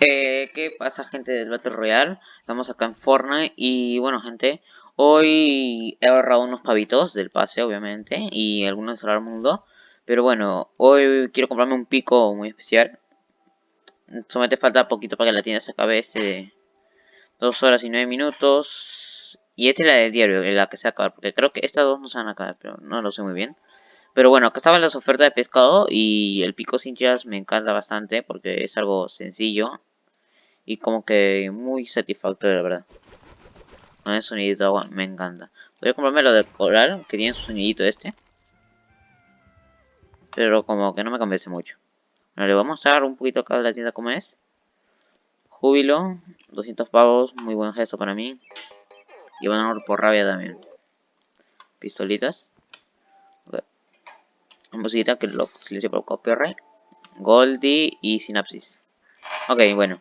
Eh, ¿Qué pasa gente del Battle Royale? Estamos acá en Fortnite y bueno gente, hoy he ahorrado unos pavitos del pase obviamente y algunos del mundo Pero bueno, hoy quiero comprarme un pico muy especial Solamente falta poquito para que la tienda se acabe este de 2 horas y 9 minutos Y esta es la del diario, la que se acaba, porque creo que estas dos no se van a acabar, pero no lo sé muy bien pero bueno, acá estaban las ofertas de pescado y el pico sin me encanta bastante porque es algo sencillo y como que muy satisfactorio, la verdad. Con el sonidito de agua, me encanta. Voy a comprarme lo del coral, que tiene su sonidito este. Pero como que no me convence mucho. Bueno, le vamos a dar un poquito acá de la tienda como es. Júbilo, 200 pavos, muy buen gesto para mí. Y van a por rabia también. Pistolitas. Okay. Musiquita que lo silencio por copyright. Goldie y Synapsis. Ok, bueno.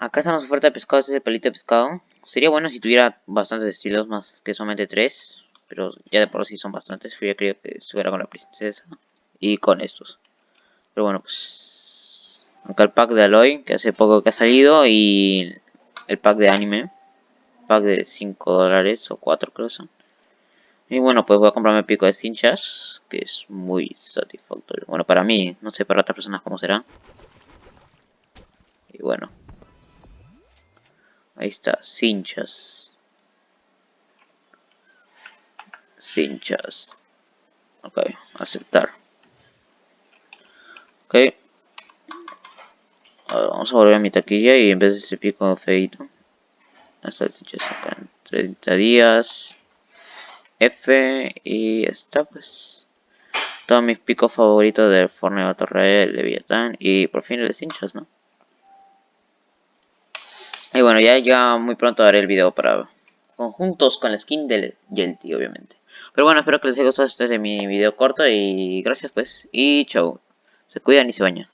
Acá estamos oferta de pescado, este es el de pescado. Sería bueno si tuviera bastantes estilos, más que solamente tres. Pero ya de por sí son bastantes. Yo creo que estuviera con la princesa. Y con estos. Pero bueno, pues... Acá el pack de Aloy, que hace poco que ha salido. Y el pack de anime. Pack de 5 dólares o 4 creo son. Y bueno, pues voy a comprarme el pico de cinchas. Que es muy satisfactorio. Bueno, para mí, no sé para otras personas cómo será. Y bueno, Ahí está, cinchas. Cinchas. Ok, aceptar. Ok. vamos a volver a mi taquilla y en vez de este pico feito. Hasta el cinchas acá en 30 días. F y está pues. Todos mis picos favoritos del Fortnite Battle Leviathan y por fin el de cinchas, ¿no? Y bueno, ya, ya muy pronto haré el video para conjuntos con la skin del Yelty, obviamente. Pero bueno, espero que les haya gustado este de mi video corto y gracias pues. Y chau. Se cuidan y se bañan.